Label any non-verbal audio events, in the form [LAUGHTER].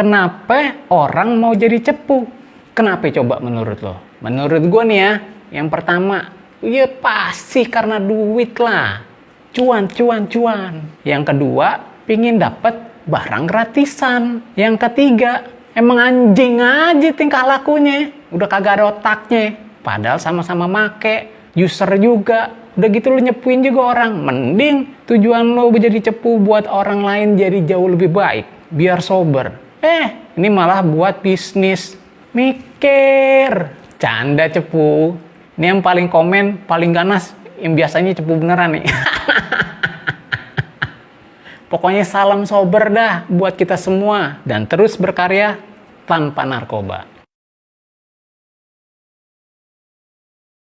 Kenapa orang mau jadi cepu? Kenapa coba menurut lo? Menurut gue nih ya, yang pertama, ya pasti karena duit lah. Cuan, cuan, cuan. Yang kedua, pingin dapet barang gratisan. Yang ketiga, emang anjing aja tingkah lakunya. Udah kagak ada otaknya. Padahal sama-sama make, user juga. Udah gitu lu nyepuin juga orang. Mending tujuan lo jadi cepu buat orang lain jadi jauh lebih baik. Biar sober. Eh, ini malah buat bisnis. Mikir. Canda cepu. Ini yang paling komen, paling ganas, yang biasanya cepu beneran nih. [LAUGHS] Pokoknya salam sober dah buat kita semua. Dan terus berkarya tanpa narkoba.